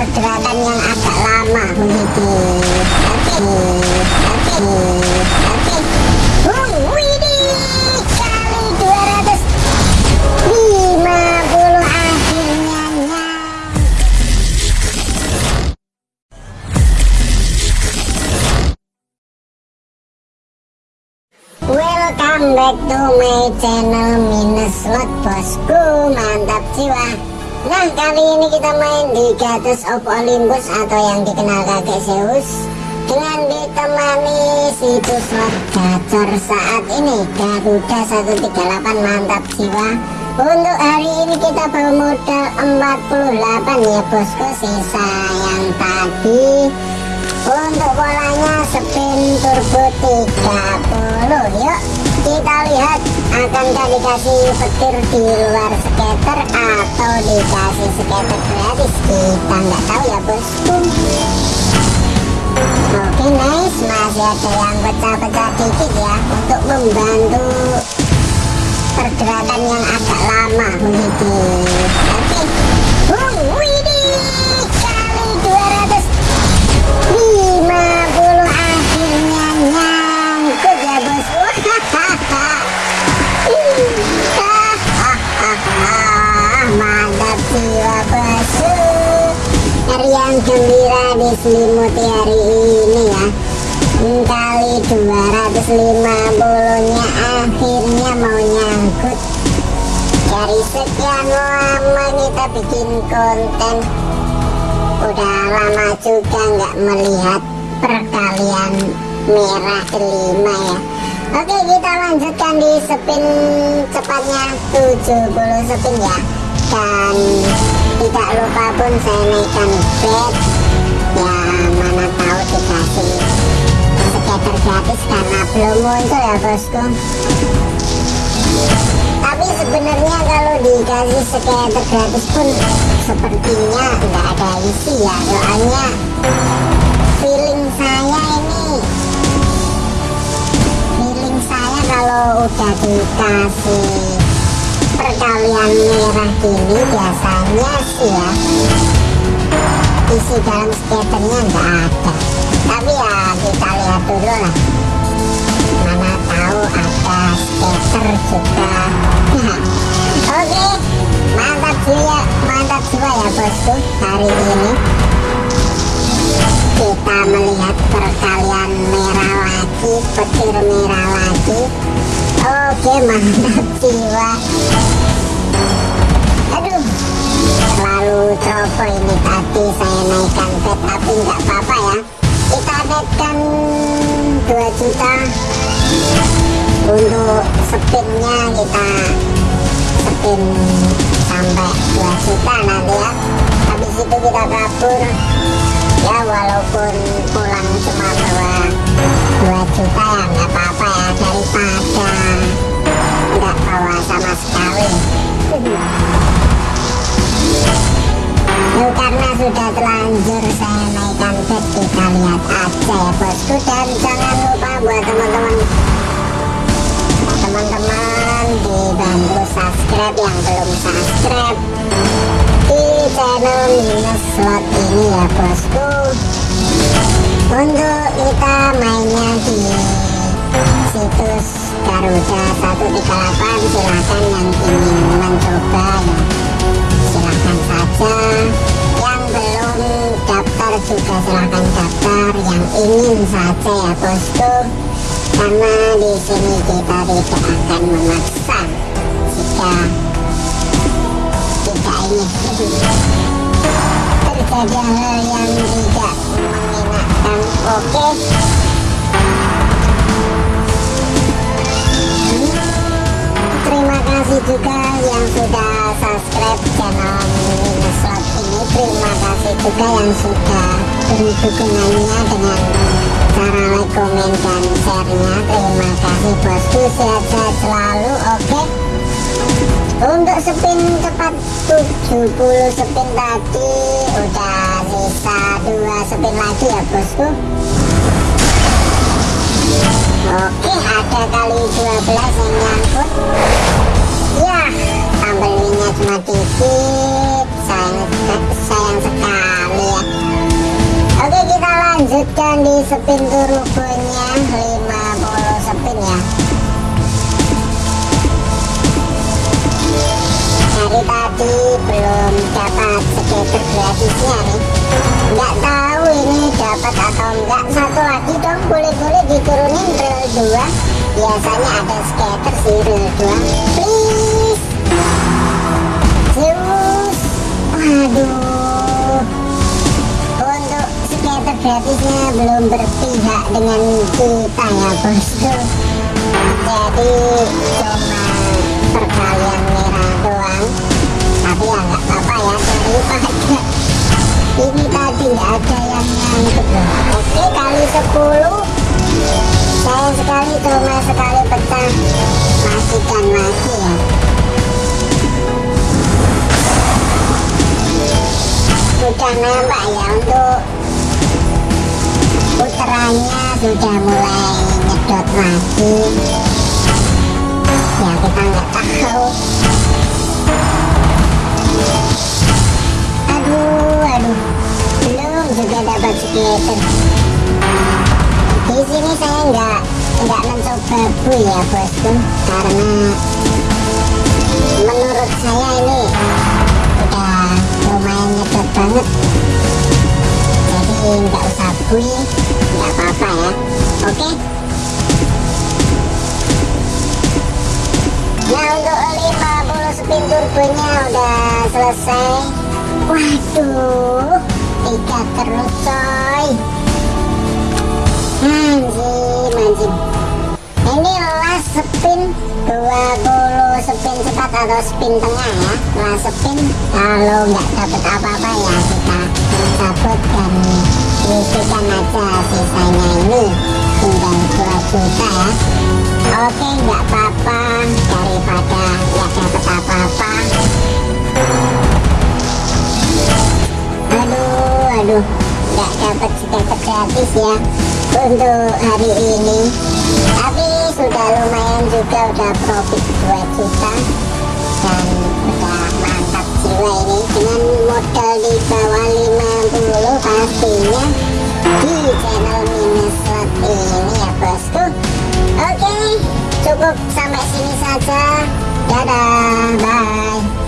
pergerakan yang agak lama begitu oke oke oke Bung, widih kali 250 akhirnya. Welcome back to my channel minus slot bosku mantap jiwa Nah kali ini kita main di Gatus of Olympus atau yang dikenal kakek Zeus Dengan ditemani situs slot gacor saat ini Garuda 138 mantap jiwa. Untuk hari ini kita bawa modal 48 ya bosku Sisa yang tadi. Untuk bolanya spin turbo 30 Yuk kita lihat Akankah dikasih petir di luar skater Atau dikasih skater gratis? Kita nggak tahu ya bosku Oke nice. Masih ada yang pecah-pecah dikit ya Untuk membantu Pergerakan yang agak lama Begitu bosku yang gembira diselimuti hari ini ya. Kali 250 nya akhirnya mau nyangkut. Dari sekian lama kita bikin konten. Udah lama juga nggak melihat perkalian merah kelima ya. Oke kita lanjutkan di spin cepatnya. 70 spin ya. Dan tidak lupa pun saya naikkan bet ya mana tahu dikasih skater gratis karena belum muncul ya bosku. Tapi sebenarnya kalau dikasih skater gratis pun sepertinya nggak ada isi ya soalnya feeling saya ini feeling saya kalau udah dikasih perkalian merah gini biasanya sih ya. Isi dalam skaternya nggak ada. Tapi ya kita lihat dulu lah. Mana tahu ada skater juga. Oke mantap jiwa mantap jiwa ya bosku hari ini. Kita melihat perkalian merah lagi petir merah lagi. Oke mantap jiwa coba ini tadi saya naikkan bet tapi nggak apa-apa ya. Kita naikkan 2 juta. Untuk spinnya kita spin sampai 2 juta nanti ya. Habis itu kita kabur. Ya walaupun pulang cuma bawa 2 juta ya nggak apa-apa sudah terlanjur saya naikkan bet kita lihat aja ya bosku dan jangan lupa buat teman-teman. Teman-teman dibantu subscribe yang belum subscribe di channel minus slot ini ya bosku. Untuk kita mainnya di situs Garuda 138 silahkan yang ingin mencoba ya. Silahkan saja daftar juga silahkan daftar yang ingin saja ya bosku karena di sini kita tidak akan memaksa jika tidak ini terjadi hal yang tidak mengenakan oke. terima juga yang sudah subscribe channel slot ini terima kasih juga yang sudah beri dukungannya dengan cara like, komen, dan share-nya. Terima kasih bosku. Sehat-sehat selalu oke? Untuk spin cepat 70 spin tadi udah sisa 2 spin lagi ya bosku? Oke ada kali 12 yang nyangkut ya tambelnya cuma dikit. Sayang, sayang sekali ya. Lanjutkan di spin turbonya 50 spin ya. Dari tadi belum dapat skater gratisnya nih. Nggak tahu ini dapat atau enggak satu lagi dong boleh-boleh diturunin rel 2 biasanya ada skater sih rel 2 please waduh untuk skater gratisnya belum berpihak dengan kita ya bosku. Jadi cuma perkalian merah doang. Tapi ya nggak apa-apa ya daripada ini tadi nggak ada yang nyangkut loh oke kali 10 sayang sekali cuma sekali pecah. Matikan lagi ya sudah nampak ya untuk puterannya sudah mulai nyedot lagi. Ya kita nggak tahu. Aduh aduh. Belum juga dapat skater di sini saya nggak nggak mencoba bu ya bosku. Karena menurut saya ini banget. Jadi nggak usah bui nggak apa-apa ya. Oke? Nah untuk 50 spin turbonya udah selesai. Waduh tiga terus coy. Anjing anjing ini last spin 20 spin cepat atau spin tengah ya. Last spin kalau nggak dapet apa-apa ya kita cabut dan isikan aja sisanya ini. Tinggal 2 juta ya. Oke nggak apa-apa. Daripada nggak dapet apa-apa. Aduh aduh. Nggak dapat skater gratis ya untuk hari ini. Tapi sudah lumayan juga udah profit 2 juta dan udah mantap jiwa ini. Dengan modal di bawah 50 pastinya di channel minus slot ini ya bosku. Oke cukup sampai sini saja. Dadah bye